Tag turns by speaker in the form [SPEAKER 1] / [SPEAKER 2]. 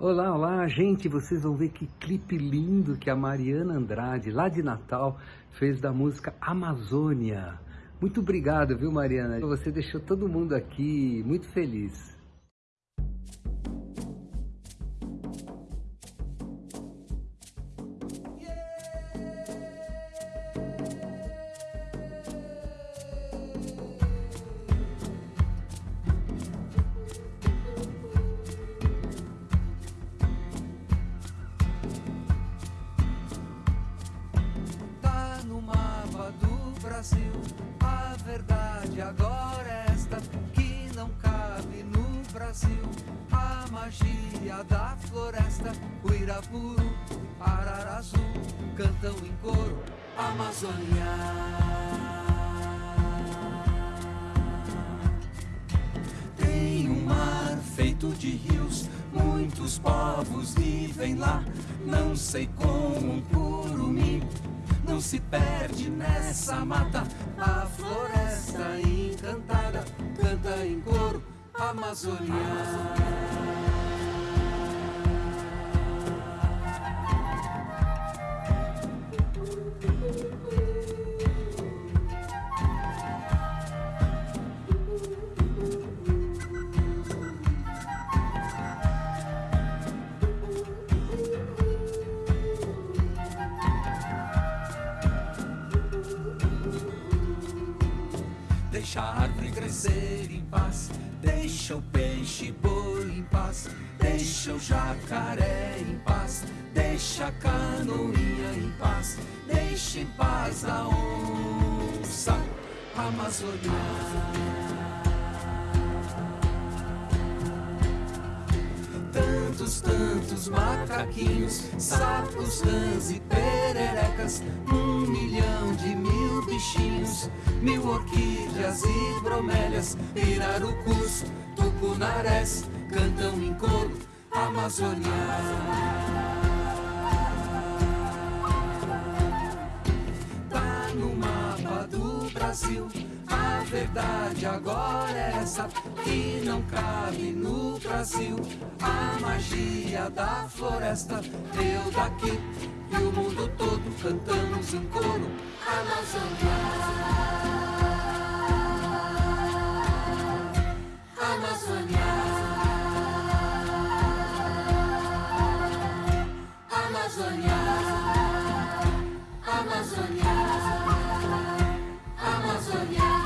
[SPEAKER 1] Olá, olá, gente, vocês vão ver que clipe lindo que a Mariana Andrade, lá de Natal, fez da música Amazônia. Muito obrigado, viu, Mariana? Você deixou todo mundo aqui muito feliz.
[SPEAKER 2] Brasil. A verdade agora é esta que não cabe no Brasil. A magia da floresta, o Irapuru, Ararazu, cantam em coro, Amazônia. Tem um mar feito de rios, muitos povos vivem lá. Não sei como um curumim não se perde nessa mata. A floresta encantada canta em coro Amazônia. Deixa a árvore crescer em paz, deixa o peixe boi em paz, deixa o jacaré em paz, deixa a canoinha em paz, deixa em paz a onça amazônica. tantos, tantos macaquinhos, sapos, rãs e pererecas, um milhão mil orquídeas e bromélias, pirarucus, tucunarés, cantam em coro Amazônia. Tá a verdade agora é essa que não cabe no Brasil. A magia da floresta, eu daqui e o mundo todo cantamos em coro. Amazônia, Amazônia, Amazônia, Amazônia. Amazônia.